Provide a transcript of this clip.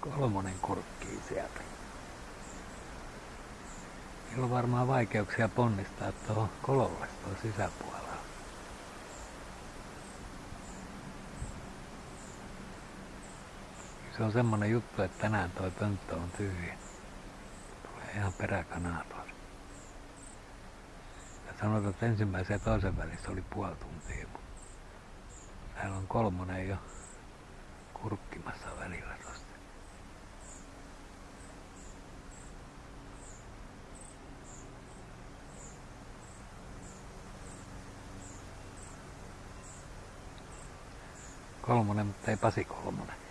Kolmonen kurkkii sieltä. Niillä on varmaan vaikeuksia ponnistaa tuohon kololle tuohon sisäpuolella. Se on semmonen juttu, että tänään toi pönttö on tyhjä. Tulee ihan peräkanaa tuossa. Ja sanotaan, että ensimmäisen ja toisen välissä oli puoli tuntia, täällä on kolmonen jo kurkkimassa välillä Kolmonen, mutta ei Pasi kolmonen.